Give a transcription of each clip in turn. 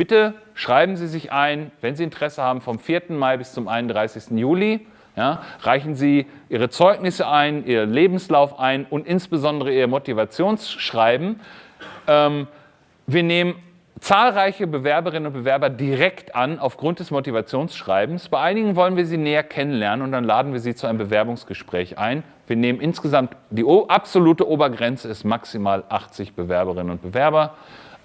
bitte schreiben Sie sich ein, wenn Sie Interesse haben, vom 4. Mai bis zum 31. Juli. Ja, reichen Sie Ihre Zeugnisse ein, Ihren Lebenslauf ein und insbesondere Ihr Motivationsschreiben. Ähm, wir nehmen zahlreiche Bewerberinnen und Bewerber direkt an aufgrund des Motivationsschreibens. Bei einigen wollen wir sie näher kennenlernen und dann laden wir sie zu einem Bewerbungsgespräch ein. Wir nehmen insgesamt, die absolute Obergrenze ist maximal 80 Bewerberinnen und Bewerber.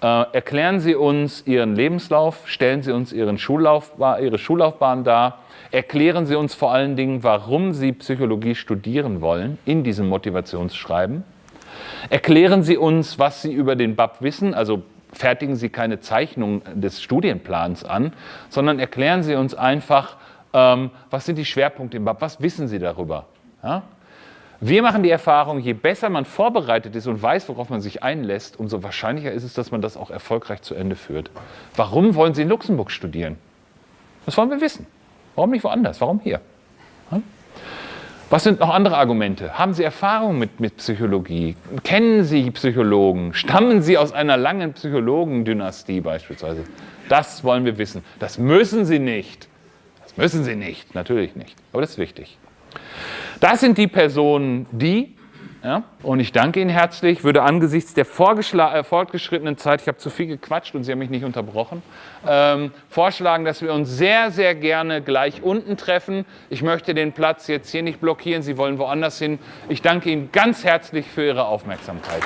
Äh, erklären Sie uns Ihren Lebenslauf, stellen Sie uns Ihren Schullauf, Ihre Schullaufbahn dar, erklären Sie uns vor allen Dingen, warum Sie Psychologie studieren wollen in diesem Motivationsschreiben. Erklären Sie uns, was Sie über den BAP wissen, also fertigen Sie keine Zeichnung des Studienplans an, sondern erklären Sie uns einfach, ähm, was sind die Schwerpunkte im BAP, was wissen Sie darüber. Ja? Wir machen die Erfahrung, je besser man vorbereitet ist und weiß, worauf man sich einlässt, umso wahrscheinlicher ist es, dass man das auch erfolgreich zu Ende führt. Warum wollen Sie in Luxemburg studieren? Das wollen wir wissen. Warum nicht woanders? Warum hier? Was sind noch andere Argumente? Haben Sie Erfahrung mit, mit Psychologie? Kennen Sie Psychologen? Stammen Sie aus einer langen Psychologendynastie beispielsweise? Das wollen wir wissen. Das müssen Sie nicht. Das müssen Sie nicht, natürlich nicht. Aber das ist wichtig. Das sind die Personen, die ja? Und ich danke Ihnen herzlich, würde angesichts der äh, fortgeschrittenen Zeit, ich habe zu viel gequatscht und Sie haben mich nicht unterbrochen, ähm, vorschlagen, dass wir uns sehr, sehr gerne gleich unten treffen. Ich möchte den Platz jetzt hier nicht blockieren, Sie wollen woanders hin. Ich danke Ihnen ganz herzlich für Ihre Aufmerksamkeit.